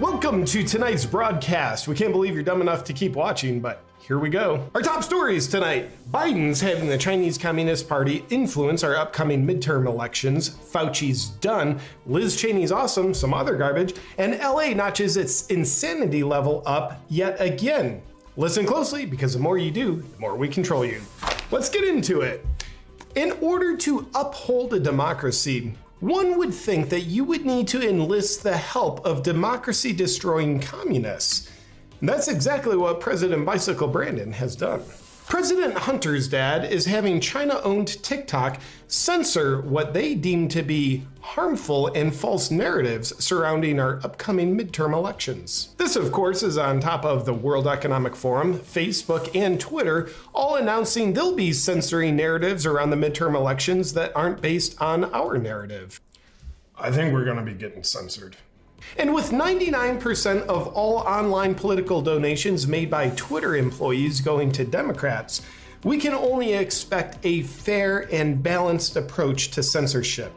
Welcome to tonight's broadcast. We can't believe you're dumb enough to keep watching, but here we go. Our top stories tonight. Biden's having the Chinese Communist Party influence our upcoming midterm elections. Fauci's done. Liz Cheney's awesome, some other garbage. And LA notches its insanity level up yet again. Listen closely because the more you do, the more we control you. Let's get into it. In order to uphold a democracy, one would think that you would need to enlist the help of democracy destroying communists. And that's exactly what President Bicycle Brandon has done. President Hunter's dad is having China owned TikTok censor what they deem to be harmful and false narratives surrounding our upcoming midterm elections. This, of course, is on top of the World Economic Forum, Facebook, and Twitter all announcing they'll be censoring narratives around the midterm elections that aren't based on our narrative. I think we're going to be getting censored. And with 99% of all online political donations made by Twitter employees going to Democrats, we can only expect a fair and balanced approach to censorship,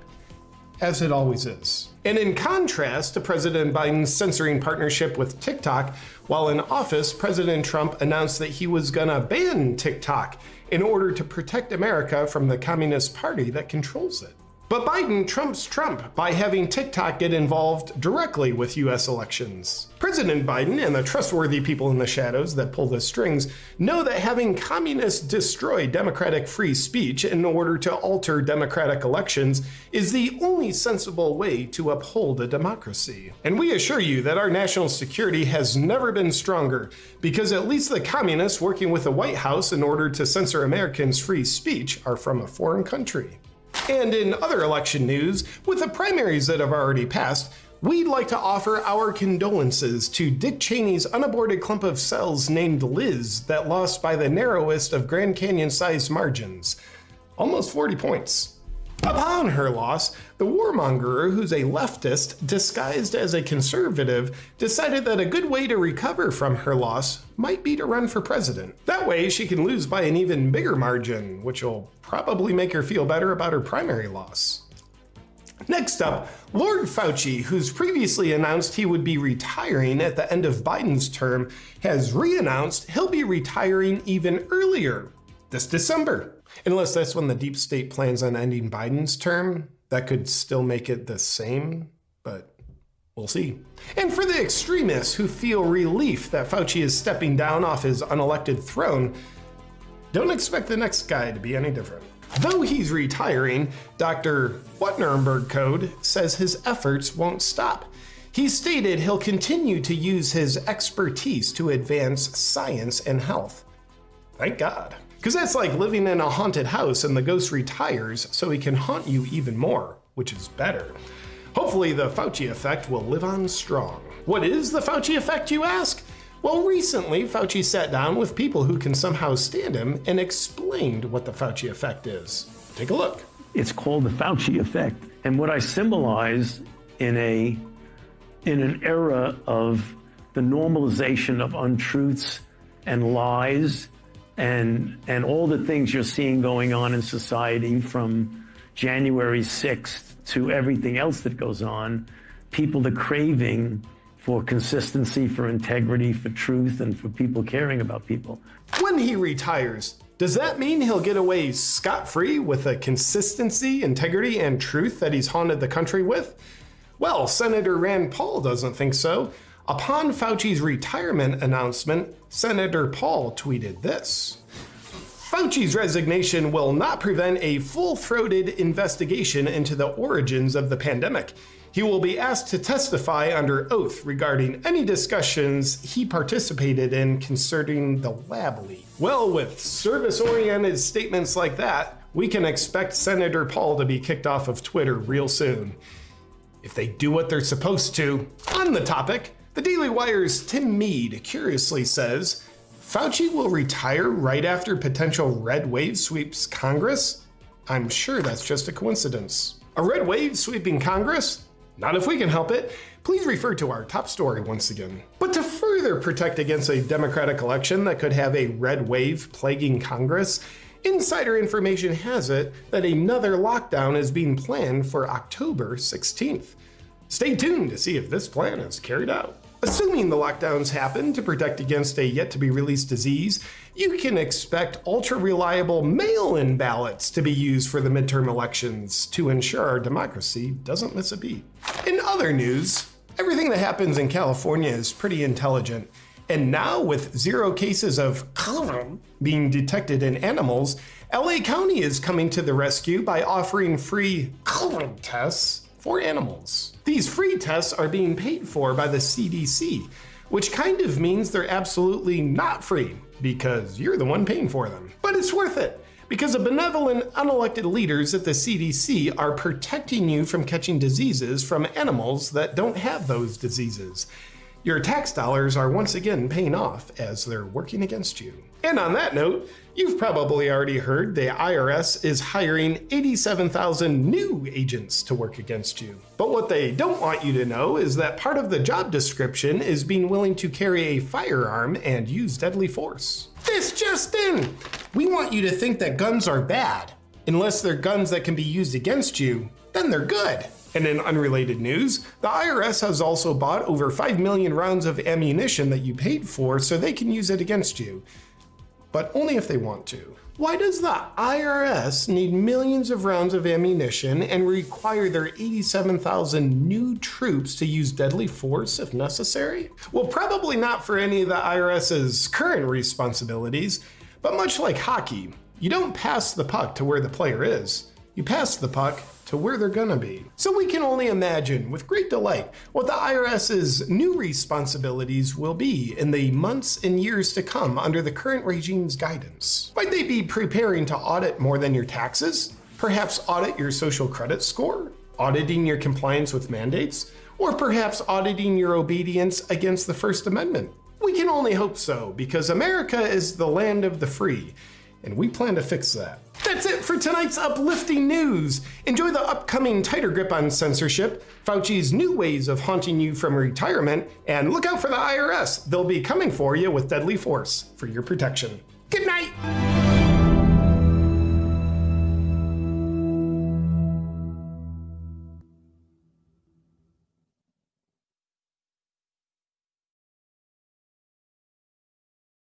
as it always is. And in contrast to President Biden's censoring partnership with TikTok, while in office, President Trump announced that he was gonna ban TikTok in order to protect America from the Communist Party that controls it. But Biden trumps Trump by having TikTok get involved directly with US elections. President Biden and the trustworthy people in the shadows that pull the strings know that having communists destroy democratic free speech in order to alter democratic elections is the only sensible way to uphold a democracy. And we assure you that our national security has never been stronger because at least the communists working with the White House in order to censor Americans' free speech are from a foreign country. And in other election news, with the primaries that have already passed, we'd like to offer our condolences to Dick Cheney's unaborted clump of cells named Liz that lost by the narrowest of Grand Canyon sized margins. Almost 40 points. Upon her loss, the warmonger, who's a leftist disguised as a conservative, decided that a good way to recover from her loss might be to run for president. That way, she can lose by an even bigger margin, which will probably make her feel better about her primary loss. Next up, Lord Fauci, who's previously announced he would be retiring at the end of Biden's term, has re announced he'll be retiring even earlier this December. Unless that's when the deep state plans on ending Biden's term, that could still make it the same, but we'll see. And for the extremists who feel relief that Fauci is stepping down off his unelected throne, don't expect the next guy to be any different. Though he's retiring, Dr. What Nuremberg Code says his efforts won't stop. He stated he'll continue to use his expertise to advance science and health. Thank God. Because that's like living in a haunted house and the ghost retires so he can haunt you even more, which is better. Hopefully the Fauci effect will live on strong. What is the Fauci effect, you ask? Well, recently, Fauci sat down with people who can somehow stand him and explained what the Fauci effect is. Take a look. It's called the Fauci effect. And what I symbolize in a in an era of the normalization of untruths and lies and and all the things you're seeing going on in society from January 6th to everything else that goes on, people the craving for consistency, for integrity, for truth, and for people caring about people. When he retires, does that mean he'll get away scot-free with the consistency, integrity, and truth that he's haunted the country with? Well, Senator Rand Paul doesn't think so. Upon Fauci's retirement announcement, Senator Paul tweeted this. Fauci's resignation will not prevent a full-throated investigation into the origins of the pandemic. He will be asked to testify under oath regarding any discussions he participated in concerning the lab leak. Well, with service-oriented statements like that, we can expect Senator Paul to be kicked off of Twitter real soon. If they do what they're supposed to. On the topic, the Daily Wire's Tim Mead curiously says Fauci will retire right after potential red wave sweeps Congress? I'm sure that's just a coincidence. A red wave sweeping Congress? Not if we can help it. Please refer to our top story once again. But to further protect against a Democratic election that could have a red wave plaguing Congress, insider information has it that another lockdown is being planned for October 16th. Stay tuned to see if this plan is carried out. Assuming the lockdowns happen to protect against a yet to be released disease, you can expect ultra reliable mail in ballots to be used for the midterm elections to ensure our democracy doesn't miss a beat. In other news, everything that happens in California is pretty intelligent. And now, with zero cases of COVID being detected in animals, LA County is coming to the rescue by offering free COVID tests for animals. These free tests are being paid for by the CDC, which kind of means they're absolutely not free because you're the one paying for them. But it's worth it because the benevolent, unelected leaders at the CDC are protecting you from catching diseases from animals that don't have those diseases. Your tax dollars are once again paying off as they're working against you. And on that note, you've probably already heard the IRS is hiring 87,000 new agents to work against you. But what they don't want you to know is that part of the job description is being willing to carry a firearm and use deadly force. This just in! We want you to think that guns are bad. Unless they're guns that can be used against you, then they're good. And in unrelated news, the IRS has also bought over 5 million rounds of ammunition that you paid for so they can use it against you. But only if they want to. Why does the IRS need millions of rounds of ammunition and require their 87,000 new troops to use deadly force if necessary? Well, probably not for any of the IRS's current responsibilities, but much like hockey, you don't pass the puck to where the player is. You pass the puck to where they're gonna be. So we can only imagine with great delight what the IRS's new responsibilities will be in the months and years to come under the current regime's guidance. Might they be preparing to audit more than your taxes? Perhaps audit your social credit score? Auditing your compliance with mandates? Or perhaps auditing your obedience against the First Amendment? We can only hope so, because America is the land of the free, and we plan to fix that. That's it for tonight's uplifting news. Enjoy the upcoming tighter grip on censorship, Fauci's new ways of haunting you from retirement, and look out for the IRS. They'll be coming for you with deadly force for your protection. Good night.